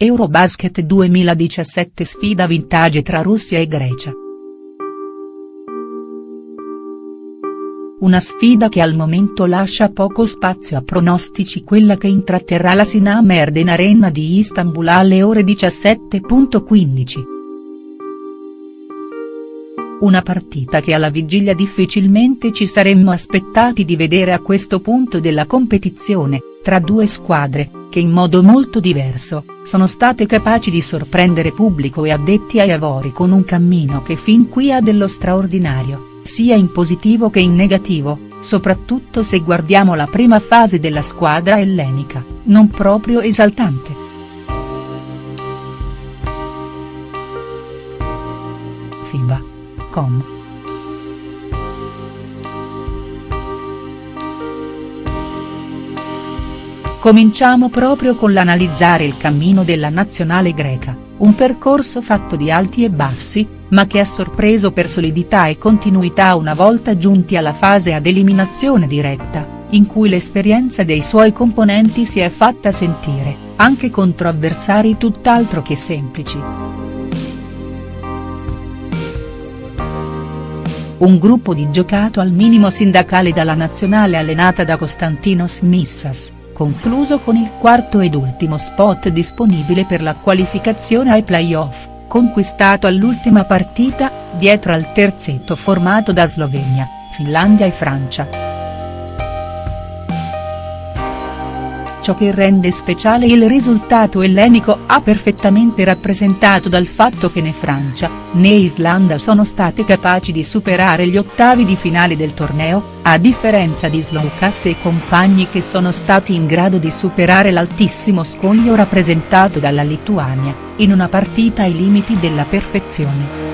Eurobasket 2017 sfida vintage tra Russia e Grecia. Una sfida che al momento lascia poco spazio a pronostici quella che intratterrà la Sinam Erden Arena di Istanbul alle ore 17.15. Una partita che alla vigilia difficilmente ci saremmo aspettati di vedere a questo punto della competizione, tra due squadre, che in modo molto diverso, sono state capaci di sorprendere pubblico e addetti ai lavori con un cammino che fin qui ha dello straordinario, sia in positivo che in negativo, soprattutto se guardiamo la prima fase della squadra ellenica, non proprio esaltante. FIBA. Com. Cominciamo proprio con l'analizzare il cammino della nazionale greca, un percorso fatto di alti e bassi, ma che ha sorpreso per solidità e continuità una volta giunti alla fase ad eliminazione diretta, in cui l'esperienza dei suoi componenti si è fatta sentire, anche contro avversari tutt'altro che semplici. Un gruppo di giocato al minimo sindacale dalla nazionale allenata da Konstantinos Missas concluso con il quarto ed ultimo spot disponibile per la qualificazione ai play-off, conquistato all'ultima partita, dietro al terzetto formato da Slovenia, Finlandia e Francia. Ciò che rende speciale il risultato ellenico ha perfettamente rappresentato dal fatto che né Francia, né Islanda sono state capaci di superare gli ottavi di finale del torneo, a differenza di Slovkas e compagni che sono stati in grado di superare l'altissimo scoglio rappresentato dalla Lituania, in una partita ai limiti della perfezione.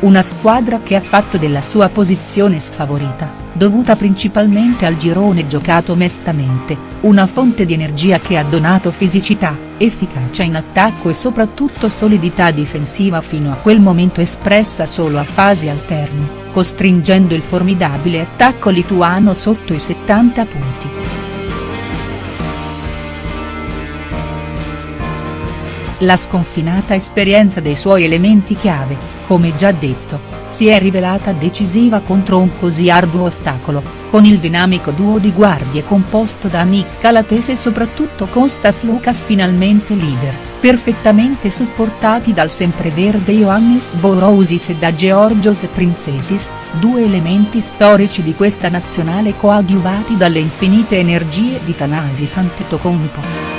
Una squadra che ha fatto della sua posizione sfavorita, dovuta principalmente al girone giocato mestamente, una fonte di energia che ha donato fisicità, efficacia in attacco e soprattutto solidità difensiva fino a quel momento espressa solo a fasi alterne, costringendo il formidabile attacco lituano sotto i 70 punti. La sconfinata esperienza dei suoi elementi chiave, come già detto, si è rivelata decisiva contro un così arduo ostacolo, con il dinamico duo di guardie composto da Nick Calates e soprattutto Kostas Lukas finalmente leader, perfettamente supportati dal sempreverde Ioannis Borousis e da Georgios Princesis, due elementi storici di questa nazionale coadiuvati dalle infinite energie di Thanasis Antetokounmpo.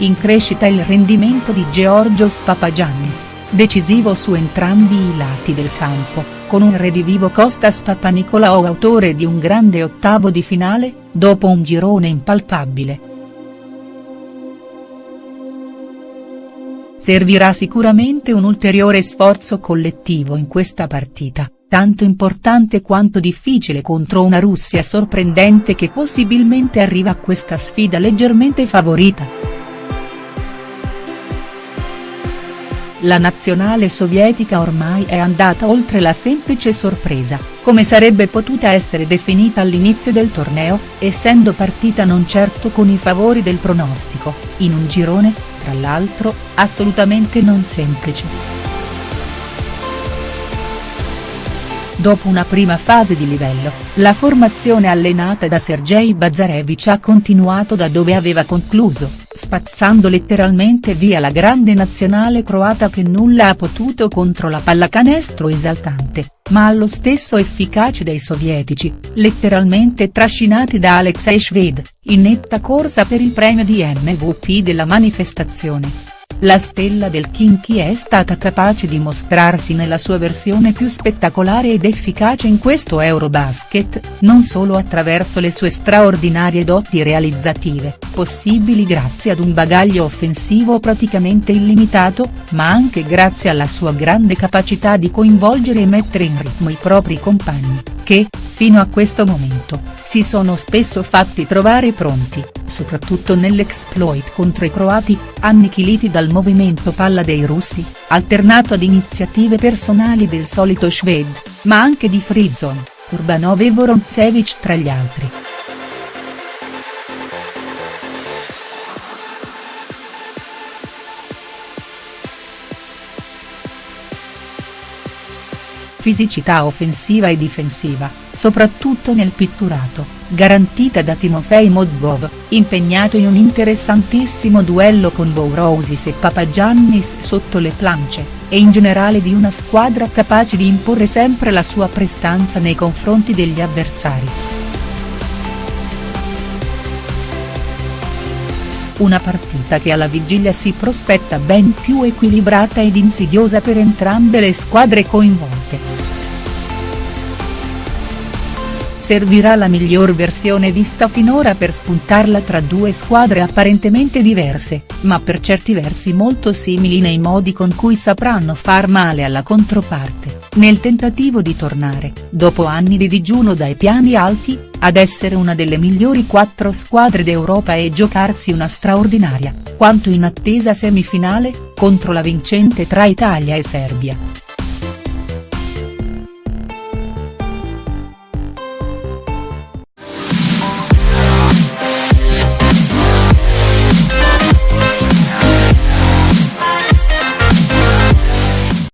In crescita il rendimento di Georgios Papagiannis, decisivo su entrambi i lati del campo, con un redivivo Costas Papanicolaou autore di un grande ottavo di finale, dopo un girone impalpabile. Servirà sicuramente un ulteriore sforzo collettivo in questa partita, tanto importante quanto difficile contro una Russia sorprendente che possibilmente arriva a questa sfida leggermente favorita. La nazionale sovietica ormai è andata oltre la semplice sorpresa, come sarebbe potuta essere definita all'inizio del torneo, essendo partita non certo con i favori del pronostico, in un girone, tra l'altro, assolutamente non semplice. Dopo una prima fase di livello, la formazione allenata da Sergei Bazarevich ha continuato da dove aveva concluso, spazzando letteralmente via la grande nazionale croata che nulla ha potuto contro la pallacanestro esaltante, ma allo stesso efficace dei sovietici, letteralmente trascinati da Alexei Shved, in netta corsa per il premio di MVP della manifestazione. La stella del Kinky è stata capace di mostrarsi nella sua versione più spettacolare ed efficace in questo Eurobasket, non solo attraverso le sue straordinarie doti realizzative, possibili grazie ad un bagaglio offensivo praticamente illimitato, ma anche grazie alla sua grande capacità di coinvolgere e mettere in ritmo i propri compagni, che, fino a questo momento, si sono spesso fatti trovare pronti, soprattutto nell'exploit contro i croati, annichiliti dal movimento palla dei russi, alternato ad iniziative personali del solito Shved, ma anche di Frizon, Urbanov e Vorontsevich tra gli altri. Fisicità offensiva e difensiva, soprattutto nel pitturato, garantita da Timofei Modvov, impegnato in un interessantissimo duello con Bourousis e Papagiannis sotto le plance, e in generale di una squadra capace di imporre sempre la sua prestanza nei confronti degli avversari. Una partita che alla vigilia si prospetta ben più equilibrata ed insidiosa per entrambe le squadre coinvolte. Servirà la miglior versione vista finora per spuntarla tra due squadre apparentemente diverse, ma per certi versi molto simili nei modi con cui sapranno far male alla controparte, nel tentativo di tornare, dopo anni di digiuno dai piani alti, ad essere una delle migliori quattro squadre d'Europa e giocarsi una straordinaria, quanto in attesa semifinale, contro la vincente tra Italia e Serbia.